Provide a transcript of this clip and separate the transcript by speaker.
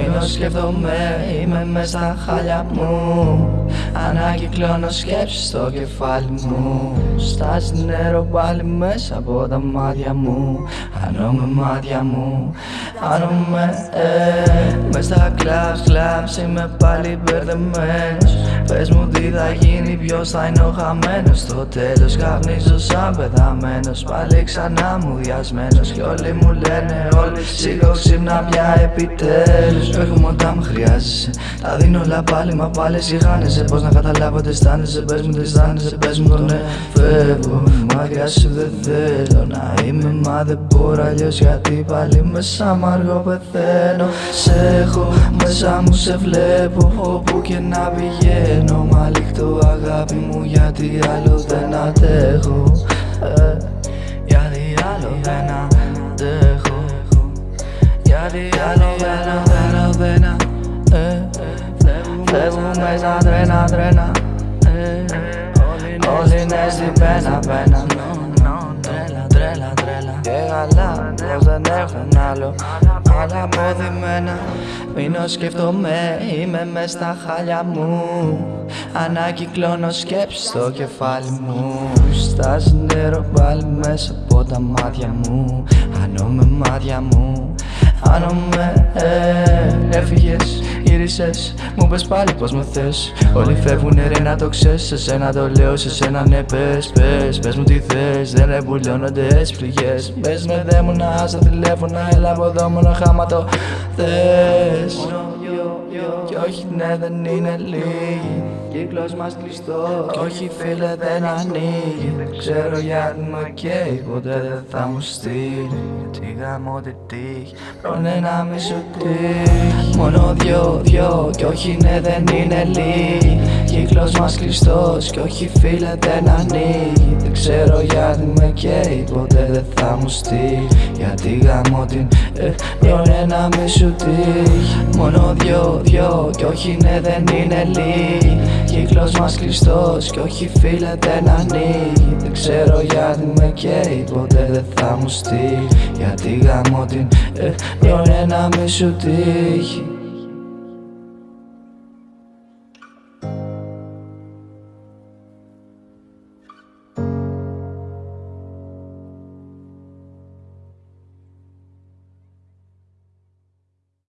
Speaker 1: Μείνω σκέφτομαι, είμαι μες στα χάλια μου. Ανακυκλώνω σκέψεις στο κεφάλι μου. Στάζει νερό πάλι μέσα από τα μάτια μου. Με μάτια μου. Χάνομαι, ε, μες στα κλαμπς, κλαμπς Είμαι πάλι μπερδεμένος. Πες μου τι θα γίνει, ποιος θα είναι ο χαμένος. Στο τέλος καπνίζω σαν πεθαμένος. Πάλι ξανά μου διασμένος. Κι όλοι μου λένε όλοι Σήκω ξύπνα πια επιτέλους Έχουμε όταν με χρειάζεσαι. Τα δίνω όλα πάλι μα πάλι εσύ χάνεσαι. Πώς να καταλάβω τι αισθάνεσαι. Πες μου τι αισθάνεσαι. Πες μου το ναι Φεύγω. Μάτια σου δεν θέλω να είμαι Μα δεν μπορώ αλλιώς. Γιατί πάλι μέσα μ' αργό πεθαίνω. Σε έχω μέσα μου σε βλέπω. Όπου και να πηγαίνω Μα λίχτω αγάπη μου. Γιατί άλλο δεν αντέχω. Ε, Γιατί άλλο δεν αντέχω. Γιατί άλλο Φεύγουν μέσα τρένα τρένα Όλοι είναι στην πένα πένα Τρέλα τρέλα τρέλα. Και καλά πως δεν έχουν άλλο. Άλλα αποδημένα. Μείνω σκέφτομαι είμαι μες στα χάλια μου. Ανακυκλώνω σκέψεις στο κεφάλι μου. Στάζει νερό πάλι μέσα από τα μάτια μου. Με μάτια μου Χάνομαι, ε, έφυγες, γύρισες. Μου πες πάλι πως με θες. Όλοι φεύγουνε ρε να το ξέρεις. Σε σένα το λέω, σε σένα ναι πες, πες. Πες μου τι θες, δεν εμπουλώνονται έτσι πληγές. Πες με δε μου να στα τηλέφωνα Έλα από εδώ μόνο χάμα το θες Κι όχι ναι δεν είναι λίγοι Κύκλος μας κλειστό. Κι όχι φίλε δεν ανοίγει. Δεν ξέρω γιατί με καίει Ποτέ δεν θα μου στείλει. Τι γάμω τι τύχει. Πρόνε να μη σου τύχει Μόνο δυο δυο. Κι όχι ναι δεν είναι λίγοι Κύκλος μας κλειστός Κι όχι φίλε δεν ανοίγει. Δεν ξέρω γιατί με καίει Ποτέ δεν θα μου στείλει. Γιατί γάμω την ε, Πρόνε να μη σου τύχει. Μόνο δυο δυο Κι όχι ναι δεν είναι λίγοι. Κύκλος μας κλειστός κι όχι φίλε δεν ανοίγει. Δεν ξέρω γιατί με καίει ποτέ δεν θα μου στείλει. Γιατί γάμω την ε, να μη σου τύχει